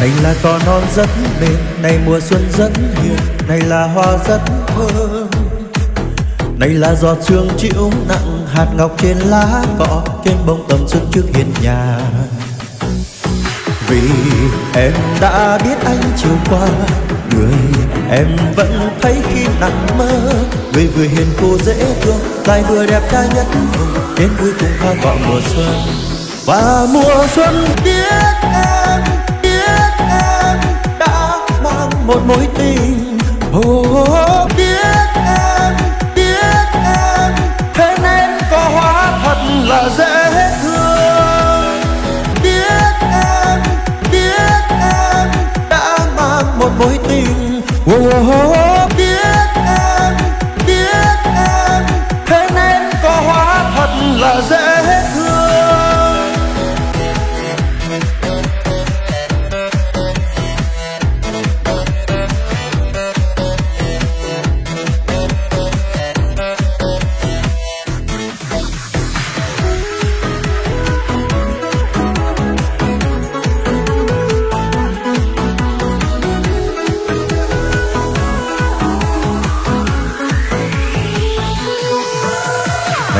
này là cỏ non rất mềm, này mùa xuân rất hiền này là hoa rất thơm. Này là giọt sương chịu nặng, hạt ngọc trên lá cỏ, trên bông tầm xuân trước hiên nhà. Vì em đã biết anh chiều qua, người em vẫn thấy khi nằm mơ. Người vừa hiền cô dễ thương, lại vừa đẹp trai nhất đến cuối cùng hoa cỏ mùa xuân, và mùa xuân biết một mối tình. Oh, biết em biết em thế nên có hóa thật là dễ thương. Biết em biết em đã mang một mối tình. Oh, biết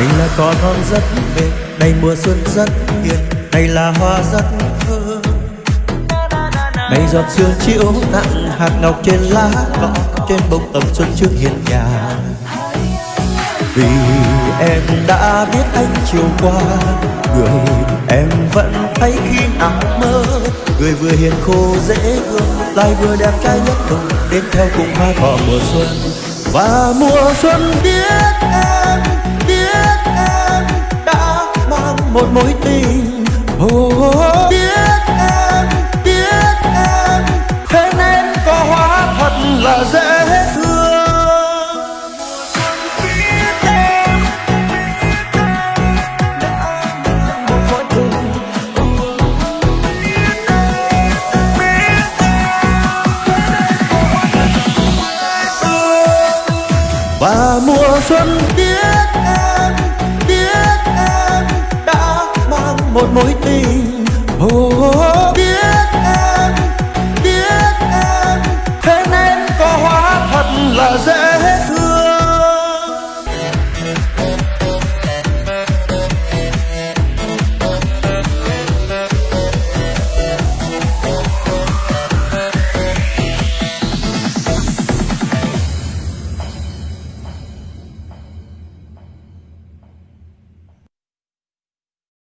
Đây là cỏ non rất mềm đây mùa xuân rất hiền đây là hoa rất thơm Đây giọt sương chiếu nặng hạt ngọc trên lá cỏ, trên bông tầm xuân trước hiên nhà. Vì em đã biết anh chiều qua, người em vẫn thấy khi nằm mơ. Người vừa hiền khô dễ thương, lại vừa đẹp trai nhất đồng đến theo cùng hoa cỏ mùa xuân. Và mùa xuân biết em một mối tình. Oh, biết em biết em thế nên có hóa thật là dễ thương. Biết em đã mang một mối tình. Và mùa xuân biết một mối tình oh, oh, oh.